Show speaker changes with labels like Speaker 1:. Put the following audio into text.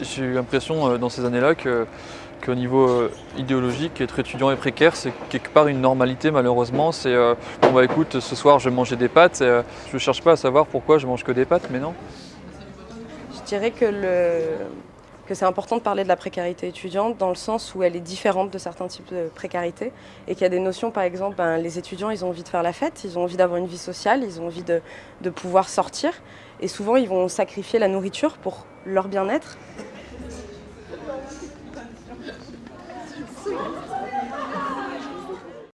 Speaker 1: J'ai eu l'impression euh, dans ces années-là qu'au niveau euh, idéologique, être étudiant et précaire, c'est quelque part une normalité malheureusement. C'est euh, bon bah écoute, ce soir je vais manger des pâtes, et, je ne cherche pas à savoir pourquoi je mange que des pâtes, mais non.
Speaker 2: Je dirais que le, que c'est important de parler de la précarité étudiante dans le sens où elle est différente de certains types de précarité et qu'il y a des notions, par exemple, ben, les étudiants, ils ont envie de faire la fête, ils ont envie d'avoir une vie sociale, ils ont envie de, de pouvoir sortir et souvent ils vont sacrifier la nourriture pour leur bien-être.